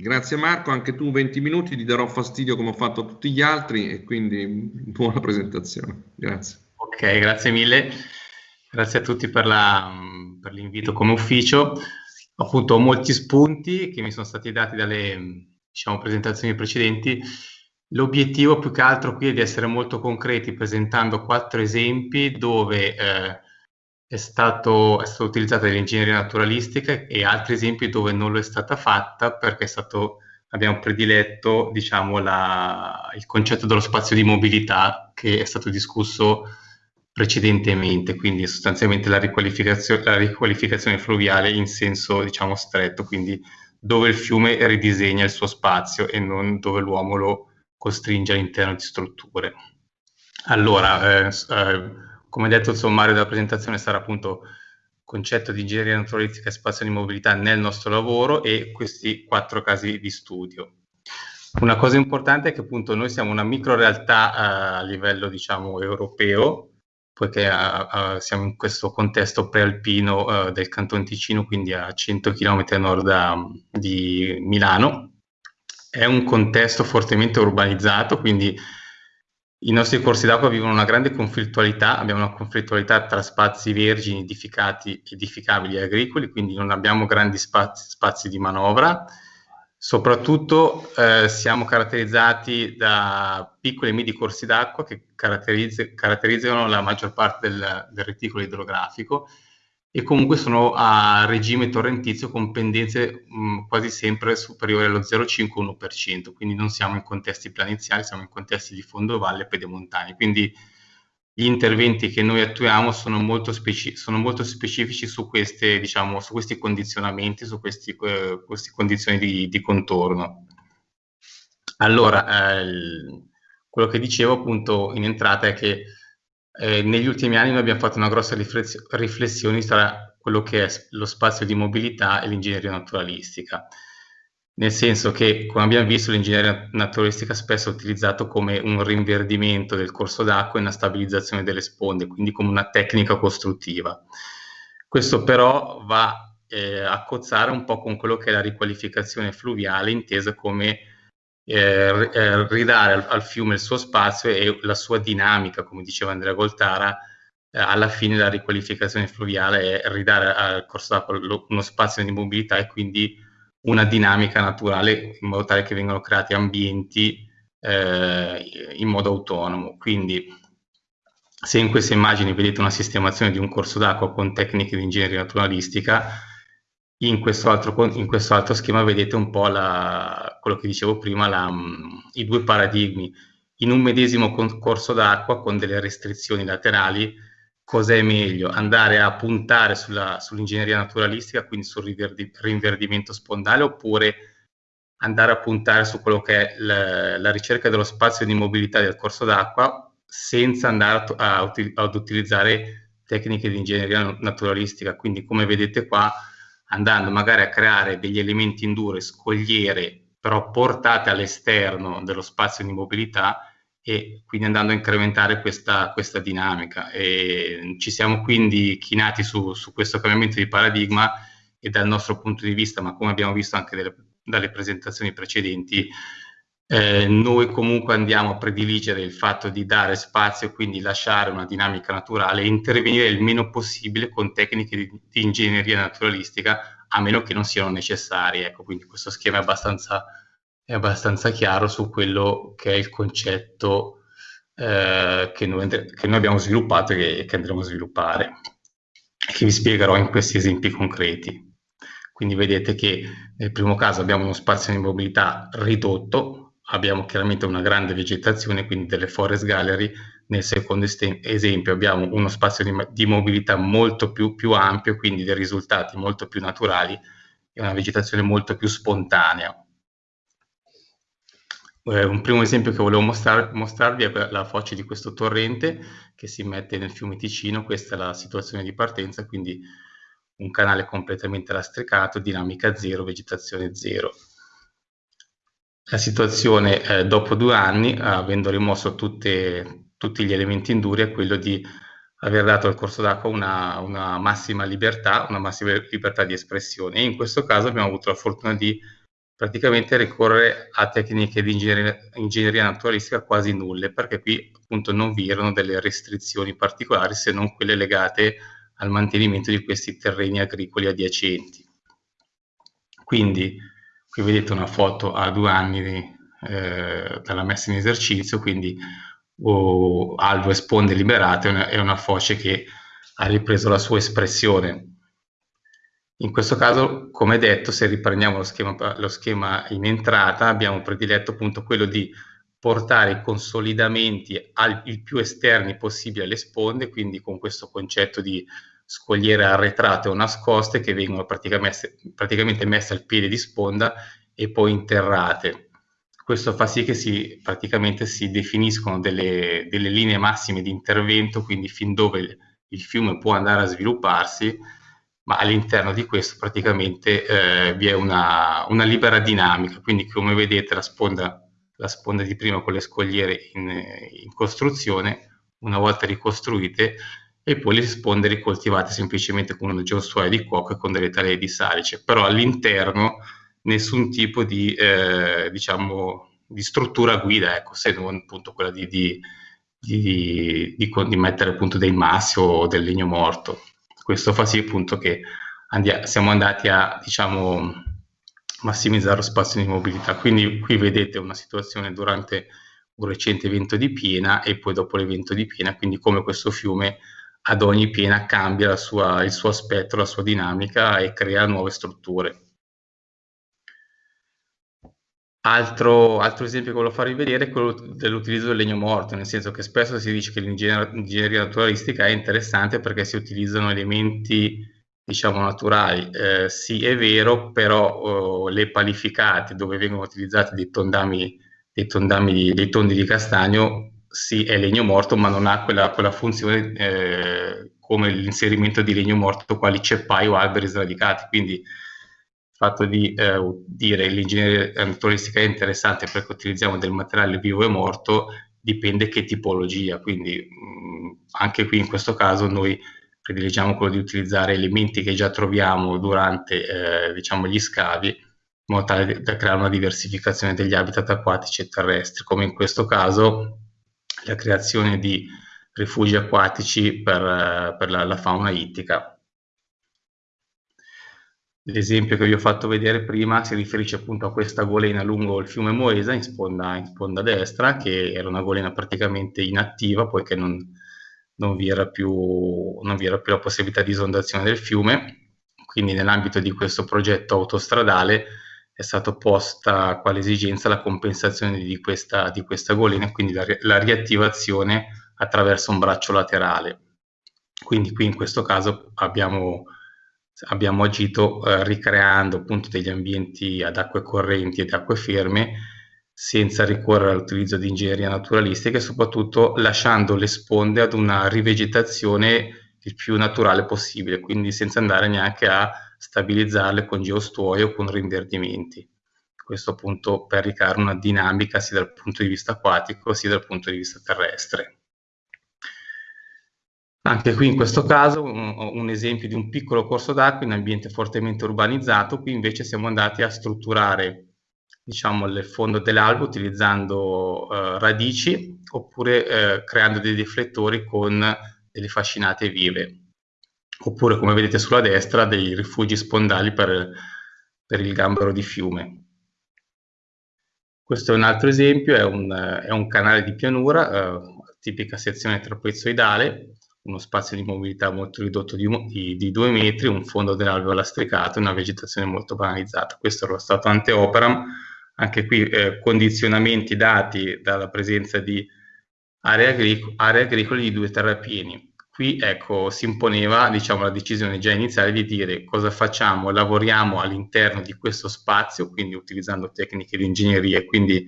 Grazie Marco, anche tu 20 minuti, ti darò fastidio come ho fatto a tutti gli altri e quindi buona presentazione. Grazie. Ok, grazie mille. Grazie a tutti per, la, per l'invito come ufficio. Appunto, ho molti spunti che mi sono stati dati dalle diciamo, presentazioni precedenti. L'obiettivo più che altro qui è di essere molto concreti presentando quattro esempi dove eh, è, stato, è stata utilizzata l'ingegneria naturalistica e altri esempi dove non lo è stata fatta perché stato, abbiamo prediletto diciamo, la, il concetto dello spazio di mobilità che è stato discusso precedentemente, quindi sostanzialmente la riqualificazione, la riqualificazione fluviale in senso diciamo, stretto, quindi dove il fiume ridisegna il suo spazio e non dove l'uomo lo costringe all'interno di strutture. Allora, eh, eh, come detto, il sommario della presentazione sarà appunto concetto di ingegneria naturalistica e spazio di mobilità nel nostro lavoro e questi quattro casi di studio. Una cosa importante è che appunto noi siamo una micro realtà uh, a livello diciamo europeo, poiché uh, uh, siamo in questo contesto prealpino del Canton Ticino, quindi a 100 km a nord da, di Milano. È un contesto fortemente urbanizzato, quindi i nostri corsi d'acqua vivono una grande conflittualità, abbiamo una conflittualità tra spazi vergini, edificati, edificabili e agricoli, quindi non abbiamo grandi spazi, spazi di manovra. Soprattutto eh, siamo caratterizzati da piccoli e medi corsi d'acqua che caratterizz caratterizzano la maggior parte del, del reticolo idrografico e comunque sono a regime torrentizio con pendenze mh, quasi sempre superiori allo 0,5-1%, quindi non siamo in contesti planiziali, siamo in contesti di fondovalle e pedemontani, quindi gli interventi che noi attuiamo sono molto, speci sono molto specifici su, queste, diciamo, su, questi condizionamenti, su eh, queste condizioni di, di, contorno. Allora, eh, quello che dicevo appunto in entrata è che eh, negli ultimi anni noi abbiamo fatto una grossa riflessione tra quello che è lo spazio di mobilità e l'ingegneria naturalistica, nel senso che, come abbiamo visto, l'ingegneria naturalistica spesso è utilizzato come un rinverdimento del corso d'acqua e una stabilizzazione delle sponde, quindi come una tecnica costruttiva. Questo però va eh, a cozzare un po' con quello che è la riqualificazione fluviale intesa come eh, eh, ridare al, al, fiume il suo spazio e la sua dinamica, come diceva Andrea Goltara, eh, alla fine la riqualificazione fluviale è ridare al corso d'acqua uno spazio di mobilità e quindi una dinamica naturale in modo tale che vengano creati ambienti eh, in modo autonomo. Quindi se in queste immagini vedete una sistemazione di un corso d'acqua con tecniche di ingegneria naturalistica, in questo altro, in questo altro schema vedete un po' la, quello che dicevo prima, la, i due paradigmi. In un medesimo corso d'acqua con delle restrizioni laterali, cos'è meglio? Andare a puntare sull'ingegneria naturalistica, quindi sul rinverdimento spondale, oppure andare a puntare su quello che è la, la ricerca dello spazio di mobilità del corso d'acqua senza andare a, a, ad utilizzare tecniche di ingegneria naturalistica. Quindi come vedete qua andando magari a creare degli elementi in scogliere, però portate all'esterno dello spazio di mobilità e quindi andando a incrementare questa, questa dinamica. E ci siamo quindi chinati su, su, questo cambiamento di paradigma e dal nostro punto di vista, ma come abbiamo visto anche delle, dalle presentazioni precedenti, eh, noi comunque andiamo a prediligere il fatto di dare spazio quindi lasciare una dinamica naturale e intervenire il meno possibile con tecniche di, di ingegneria naturalistica, a meno che non siano necessarie. Ecco, quindi questo schema è abbastanza, è abbastanza chiaro su quello che è il concetto eh, che, noi, che, noi, abbiamo sviluppato e che, che andremo a sviluppare, che vi spiegherò in questi esempi concreti. Quindi vedete che nel primo caso abbiamo uno spazio di mobilità ridotto, abbiamo chiaramente una grande vegetazione, quindi delle forest gallery. Nel secondo esempio abbiamo uno spazio di, di mobilità molto più, più, ampio, quindi dei risultati molto più naturali e una vegetazione molto più spontanea. Eh, un primo esempio che volevo mostrar, mostrarvi è la foce di questo torrente che si mette nel fiume Ticino, questa è la situazione di partenza, quindi un canale completamente lastricato, dinamica zero, vegetazione zero. La situazione eh, dopo due anni, avendo rimosso tutte, tutti gli elementi induri, è quello di aver dato al corso d'acqua una, una, massima libertà, una massima libertà di espressione. E in questo caso abbiamo avuto la fortuna di praticamente ricorrere a tecniche di ingegneria, ingegneria naturalistica quasi nulle, perché qui appunto non vi erano delle restrizioni particolari se non quelle legate al mantenimento di questi terreni agricoli adiacenti. Quindi qui vedete una foto a due anni di, eh, dalla messa in esercizio, quindi oh, alvo e sponde liberate è una, è una foce che ha ripreso la sua espressione. In questo caso, come detto, se riprendiamo lo schema, lo schema in entrata, abbiamo prediletto appunto quello di portare i consolidamenti al, il più esterni possibile alle sponde, quindi con questo concetto di scogliere arretrate o nascoste che vengono praticamente, praticamente messe al piede di sponda e poi interrate. Questo fa sì che si, praticamente si definiscono delle, delle linee massime di intervento, quindi fin dove il fiume può andare a svilupparsi ma all'interno di questo praticamente eh, vi è una, una, libera dinamica, quindi come vedete la sponda, la sponda di prima con le scogliere in, in, costruzione, una volta ricostruite, e poi le sponde ricoltivate semplicemente con una geostuaia di cuoco e con delle talee di salice, però all'interno nessun tipo di, eh, diciamo, di struttura guida, ecco, se non appunto quella di, di, di, di mettere appunto dei massi o del legno morto. Questo fa sì appunto che andia- siamo andati a diciamo, massimizzare lo spazio di mobilità. Quindi qui vedete una situazione durante un recente evento di piena e poi dopo l'evento di piena, quindi come questo fiume ad ogni piena cambia sua, il suo aspetto, la sua dinamica e crea nuove strutture. Altro, altro, esempio che voglio farvi vedere è quello dell'utilizzo del legno morto, nel senso che spesso si dice che l'ingegneria naturalistica è interessante perché si utilizzano elementi, diciamo, naturali. Eh, sì, è vero, però oh, le palificate dove vengono utilizzati dei tondami, dei, tondami, dei tondi di castagno, sì, è legno morto, ma non ha quella, quella funzione eh, come l'inserimento di legno morto quali ceppai o alberi sradicati. Quindi fatto di eh, dire l'ingegneria naturalistica è interessante perché utilizziamo del materiale vivo e morto dipende che tipologia, quindi mh, anche qui in questo caso noi prediligiamo quello di utilizzare elementi che già troviamo durante eh, diciamo, gli scavi in modo tale da creare una diversificazione degli habitat acquatici e terrestri, come in questo caso la creazione di rifugi acquatici per, eh, per la, la fauna ittica. L'esempio che vi ho fatto vedere prima si riferisce appunto a questa golena lungo il fiume Moesa in sponda, in sponda destra, che era una golena praticamente inattiva poiché non, non, vi più, non, vi era più, la possibilità di esondazione del fiume. Quindi nell'ambito di questo progetto autostradale è stata posta quale esigenza la compensazione di questa, di questa golena quindi la, la riattivazione attraverso un braccio laterale. Quindi qui in questo caso abbiamo abbiamo agito eh, ricreando appunto degli ambienti ad acque correnti ed acque ferme senza ricorrere all'utilizzo di ingegneria naturalistica e soprattutto lasciando le sponde ad una rivegetazione il più naturale possibile, quindi senza andare neanche a stabilizzarle con geostuoio o con rinverdimenti. Questo appunto per ricreare una dinamica sia dal punto di vista acquatico sia dal punto di vista terrestre. Anche qui in questo caso un, un, esempio di un piccolo corso d'acqua in ambiente fortemente urbanizzato, qui invece siamo andati a strutturare diciamo, il fondo dell'albo utilizzando eh, radici oppure eh, creando dei riflettori con delle fascinate vive, oppure come vedete sulla destra dei rifugi spondali per, per il gambero di fiume. Questo è un altro esempio, è un, è un canale di pianura, eh, tipica sezione trapezoidale, uno spazio di mobilità molto ridotto di, di, di due metri, un fondo dell'alveo lastricato una vegetazione molto banalizzata. Questo era lo stato ante operam, anche qui eh, condizionamenti dati dalla presenza di aree, agric aree agricole di due terrapieni. Qui ecco, si imponeva diciamo, la decisione già iniziale di dire cosa facciamo, lavoriamo all'interno di questo spazio, quindi utilizzando tecniche di ingegneria e quindi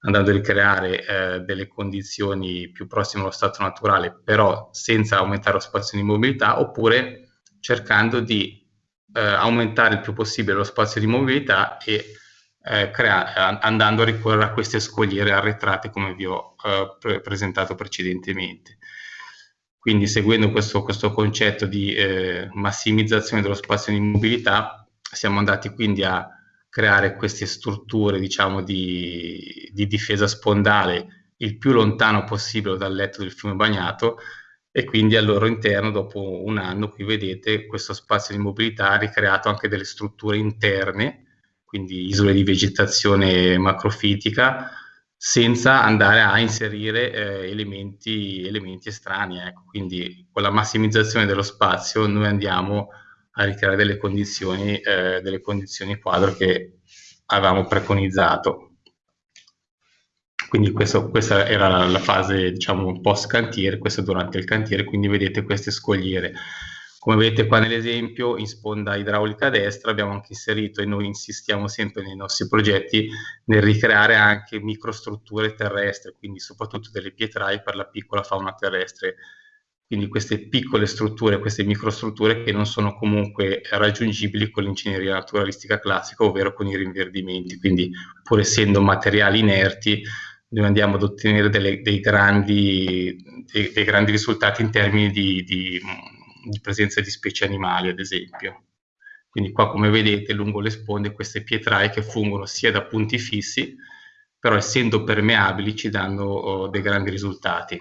andando a ricreare eh, delle condizioni più prossime allo stato naturale, però senza aumentare lo spazio di mobilità, oppure cercando di eh, aumentare il più possibile lo spazio di mobilità e eh, crea- andando a ricorrere a queste scogliere arretrate come vi ho eh, pre- presentato precedentemente. Quindi seguendo questo, questo concetto di eh, massimizzazione dello spazio di mobilità, siamo andati quindi a creare queste strutture, diciamo, di, di difesa spondale il più lontano possibile dal letto del fiume bagnato e quindi al loro interno, dopo un anno, qui vedete questo spazio di mobilità ha ricreato anche delle strutture interne, quindi isole di vegetazione macrofitica, senza andare a inserire eh, elementi, elementi, estranei. Ecco. Quindi con la massimizzazione dello spazio noi andiamo a ricreare delle condizioni, eh, delle condizioni quadro che avevamo preconizzato. Quindi questo, questa era la fase diciamo post cantiere, questo durante il cantiere, quindi vedete queste scogliere. Come vedete qua nell'esempio, in sponda idraulica destra abbiamo anche inserito e noi insistiamo sempre nei nostri progetti nel ricreare anche microstrutture terrestri, quindi soprattutto delle pietraie per la piccola fauna terrestre. Quindi queste piccole strutture, queste microstrutture che non sono comunque raggiungibili con l'ingegneria naturalistica classica, ovvero con i rinverdimenti. Quindi pur essendo materiali inerti, noi andiamo ad ottenere delle, dei, grandi, dei, dei, grandi, risultati in termini di, di, di, presenza di specie animali, ad esempio. Quindi qua, come vedete, lungo le sponde queste pietraie che fungono sia da punti fissi, però essendo permeabili ci danno oh, dei grandi risultati.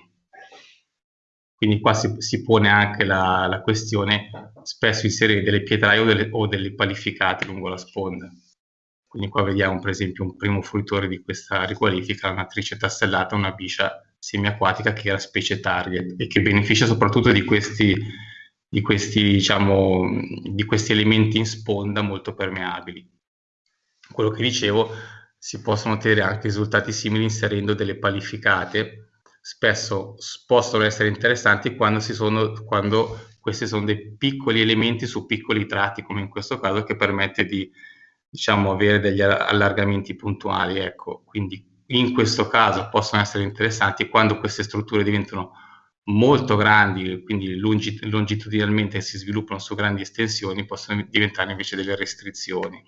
Quindi qua si, si pone anche la, la, questione spesso inserire delle pietraie o delle, o delle palificate lungo la sponda. Quindi qua vediamo per esempio un primo fruitore di questa riqualifica, un'attrice tastellata, una biscia semiacquatica che era specie target e che beneficia soprattutto di questi, di questi, diciamo, di questi elementi in sponda molto permeabili. Quello che dicevo, si possono ottenere anche risultati simili inserendo delle palificate, spesso possono essere interessanti quando, sono, quando questi sono dei piccoli elementi su piccoli tratti, come in questo caso, che permette di diciamo, avere degli allargamenti puntuali. Ecco. Quindi in questo caso possono essere interessanti quando queste strutture diventano molto grandi, quindi longit- longitudinalmente si sviluppano su grandi estensioni, possono diventare invece delle restrizioni,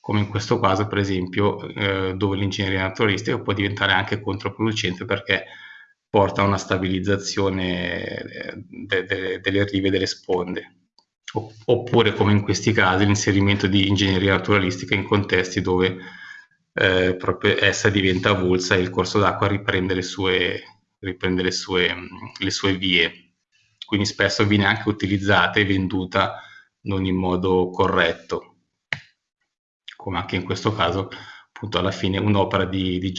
come in questo caso per esempio eh, dove l'ingegneria naturalistica può diventare anche controproducente perché porta a una stabilizzazione eh, de- de- delle rive delle sponde. Oppure come in questi casi l'inserimento di ingegneria naturalistica in contesti dove eh, proprio essa diventa avulsa e il corso d'acqua riprende le sue, riprende le sue, le sue vie. Quindi spesso viene anche utilizzata e venduta non in modo corretto, come anche in questo caso appunto alla fine un'opera di, di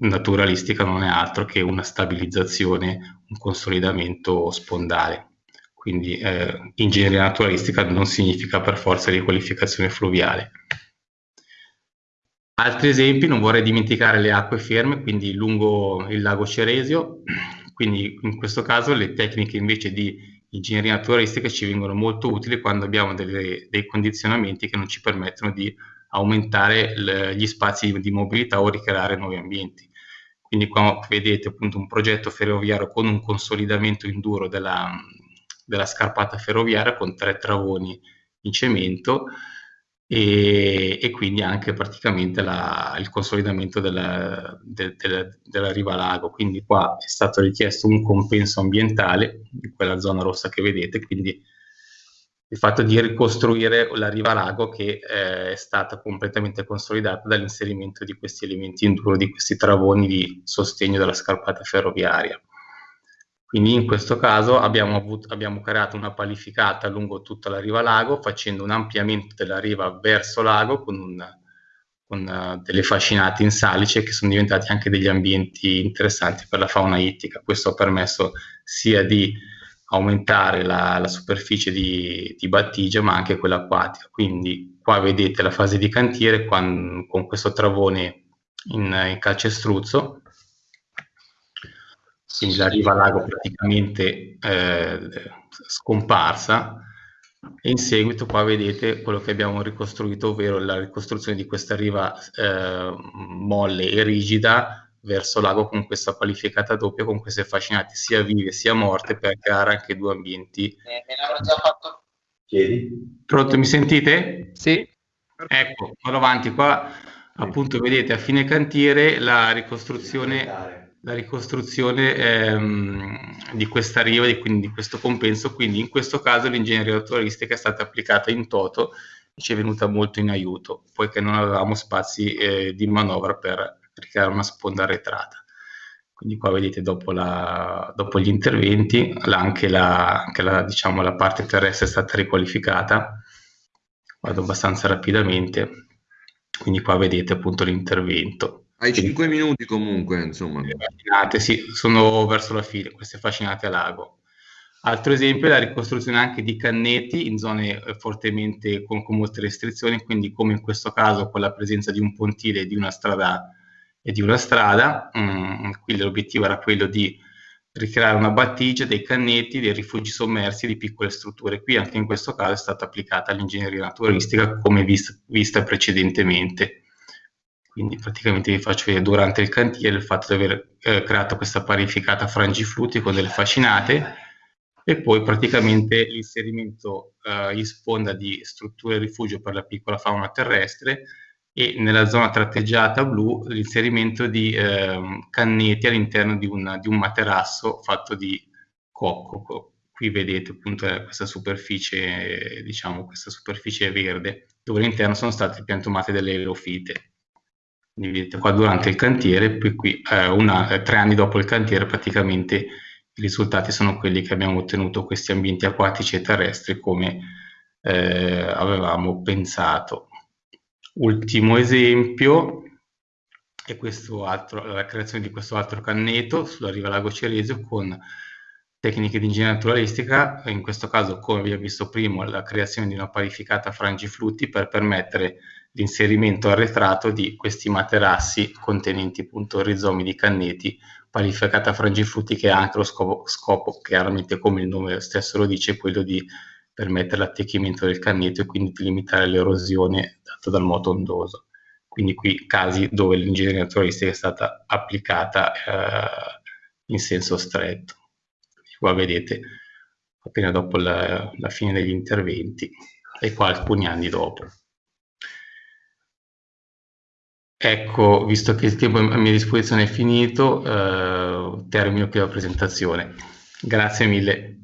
naturalistica non è altro che una stabilizzazione, un consolidamento spondale. Quindi eh, ingegneria naturalistica non significa per forza riqualificazione fluviale. Altri esempi, non vorrei dimenticare le acque ferme, quindi lungo il lago Ceresio, quindi in questo caso le tecniche invece di ingegneria naturalistica ci vengono molto utili quando abbiamo delle, dei condizionamenti che non ci permettono di aumentare le, gli spazi di mobilità o ricreare nuovi ambienti. Quindi qua vedete appunto un progetto ferroviario con un consolidamento induro della, della scarpata ferroviaria con tre travoni in cemento e, e quindi anche praticamente la, il consolidamento della, de, de, della riva lago. Quindi qua è stato richiesto un compenso ambientale di quella zona rossa che vedete, quindi il fatto di ricostruire la riva lago che eh, è stata completamente consolidata dall'inserimento di questi elementi in duro, di questi travoni di sostegno della scarpata ferroviaria. Quindi in questo caso abbiamo, avuto, abbiamo creato una palificata lungo tutta la riva lago facendo un ampliamento della riva verso lago con, un, con uh, delle fascinate in salice che sono diventati anche degli ambienti interessanti per la fauna ittica. Questo ha permesso sia di aumentare la, la superficie di, di, battigia ma anche quella acquatica. Quindi qua vedete la fase di cantiere con, con questo travone in, in calcestruzzo quindi la riva lago praticamente eh, scomparsa e in seguito qua vedete quello che abbiamo ricostruito, ovvero la ricostruzione di questa riva eh, molle e rigida verso lago con questa qualificata doppia, con queste fascinate sia vive sia morte per creare anche due ambienti. Eh, me l'avrò già fatto. Chiedi. Pronto, mi sentite? Sì. Ecco, vado avanti qua, appunto vedete a fine cantiere la ricostruzione la ricostruzione ehm, di questa riva, di, quindi di questo compenso, quindi in questo caso l'ingegneria naturalistica è stata applicata in toto ci è venuta molto in aiuto, poiché non avevamo spazi eh, di manovra per ricreare una sponda arretrata. Quindi qua vedete dopo, la, dopo gli interventi anche, la, anche la, diciamo, la parte terrestre è stata riqualificata. Vado abbastanza rapidamente. Quindi qua vedete appunto l'intervento. Hai 5 minuti comunque, insomma. Fascinate, sì, sono verso la fine, queste fascinate a lago. Altro esempio è la ricostruzione anche di cannetti in zone eh, fortemente con, con molte restrizioni, quindi come in questo caso con la presenza di un pontile e di una strada e di una strada. Mm, quindi l'obiettivo era quello di ricreare una battigia dei cannetti, dei rifugi sommersi di piccole strutture. Qui anche in questo caso è stata applicata l'ingegneria naturalistica come vist- vista precedentemente. Quindi praticamente vi faccio vedere durante il cantiere il fatto di aver eh, creato questa parificata frangiflutti con delle fascinate e poi praticamente l'inserimento eh, in sponda di strutture rifugio per la piccola fauna terrestre e nella zona tratteggiata blu l'inserimento di eh, canneti all'interno di, di, un materasso fatto di cocco. Qui vedete appunto eh, questa superficie, diciamo, questa superficie verde, dove all'interno sono state piantumate delle aerofite. Quindi vedete qua durante il cantiere, poi qui eh, una, eh, tre anni dopo il cantiere praticamente i risultati sono quelli che abbiamo ottenuto questi ambienti acquatici e terrestri come eh, avevamo pensato. Ultimo esempio è altro, la creazione di questo altro canneto sulla riva Lago Ceresio con tecniche di ingegneria naturalistica, in questo caso come abbiamo visto prima la creazione di una parificata frangiflutti per permettere l'inserimento arretrato di questi materassi contenenti appunto rizomi di canneti, parificata frangiflutti che ha anche lo scopo, scopo chiaramente come il nome stesso lo dice, quello di permettere l'attecchimento del canneto e quindi di limitare l'erosione data dal moto ondoso. Quindi qui casi dove l'ingegneria naturalistica è stata applicata eh, in senso stretto. Qua vedete appena dopo la, la fine degli interventi e qua alcuni anni dopo. Ecco, visto che il tempo a mia disposizione è finito, eh, termino qui la presentazione. Grazie mille.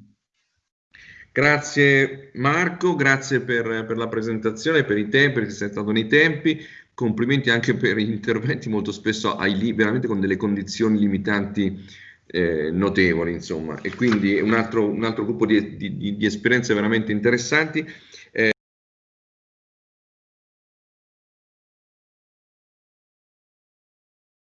Grazie Marco, grazie per, per, la presentazione, per i tempi, perché sei stato nei tempi. Complimenti anche per gli interventi molto spesso hai veramente con delle condizioni limitanti eh, notevoli, insomma. E quindi un altro, un altro gruppo di, di, di esperienze veramente interessanti.